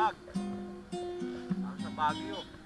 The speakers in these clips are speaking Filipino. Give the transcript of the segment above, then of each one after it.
bag. Sa Baguio.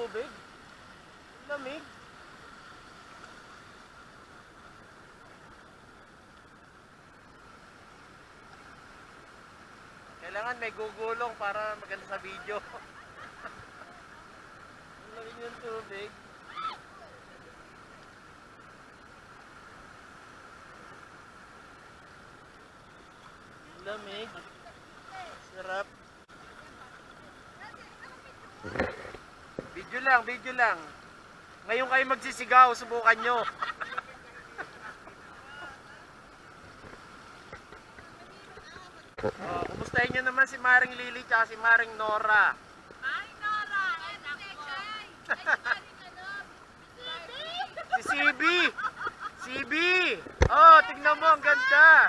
Tubig. Lamig. Kailangan may gugulong para maganda sa video. lamig ng tubig. Ang lamig. Video lang, video lang. Ngayon kayo magsisigaw, subukan nyo. oh, kumustahin nyo naman si Maring Lily at si Maring Nora. Ay, Nora! Anak ko! Si CB! CB! Oh, tignan mo, ang ganda.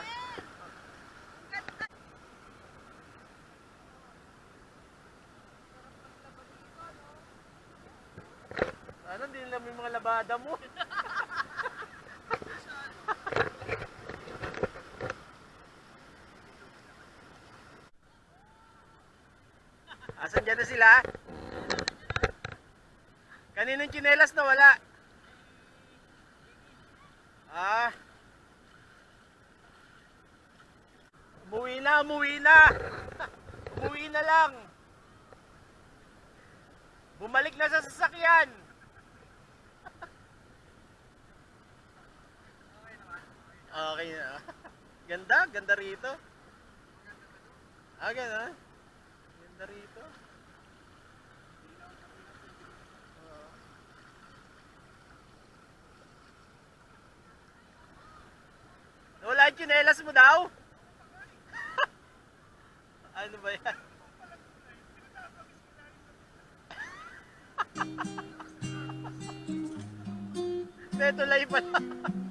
Ano, hindi nila labada mo. Asan dyan na sila? Kaninong chinelas na wala? Ah. Umuwi na, umuwi na. umuwi na lang. Bumalik na sa sasakyan. Okay na. Ganda, ganda rito. Ah, ganda. Ganda rito. Wala yung tsinelas mo daw? ano ba yan? Netulay pa lang.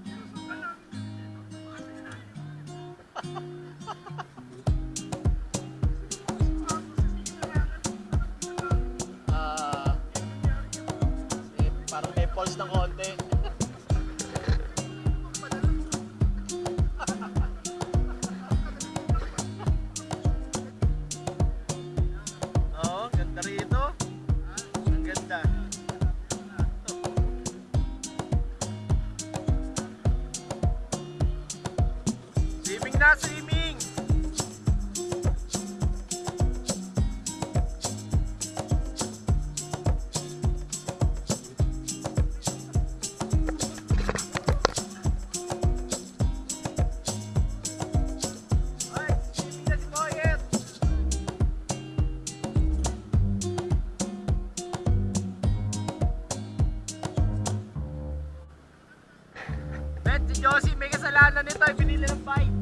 Si Josie, may kasalanan nito. Binili ng bike.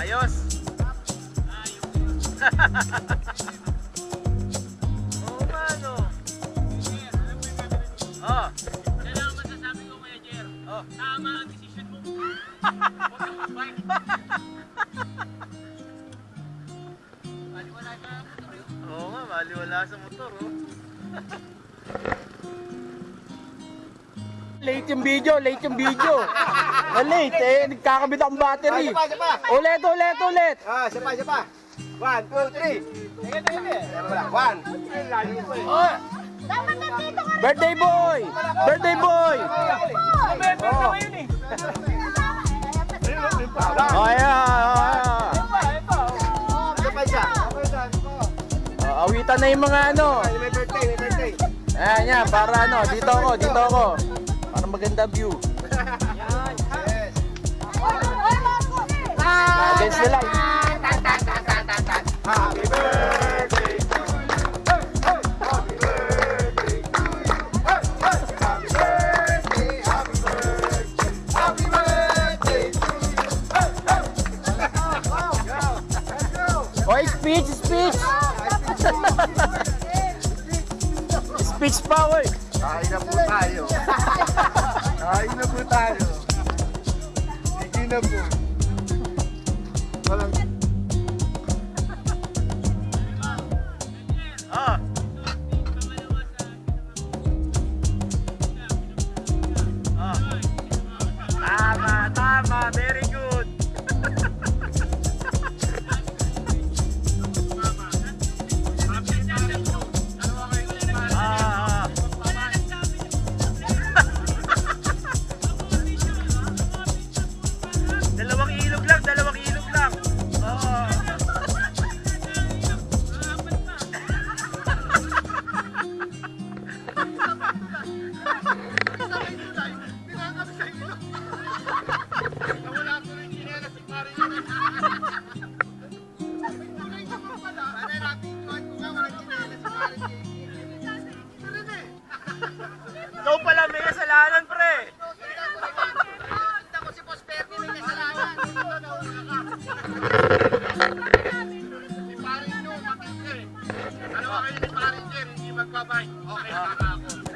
Ayos. Oo Oo nga, maliwala sa motor, oh. late yung video, late yung video. Na late, eh, nagkakabit akong battery. Ah, isa pa, isa pa. Ulit, ulit, ulit. Ah, isa pa, isa pa. One, two, three. Sige, sige, sige. One. Oh, Dapat nandito ka birthday boy! Birthday boy! Oh, oh yeah, oh, Awitan na yung mga ano. Ay, May birthday, may birthday. Ayan, yan, para ano, dito ako, dito ako. Para maganda view. Yes. Against the light. Happy birthday to you. Happy birthday to you. Happy birthday, happy birthday. Happy birthday to you. Let's go. Oy, speech, speech! Speech oy! Kain na po tayo. Kain na po tayo. Sige na po. Walang 拜拜 mày.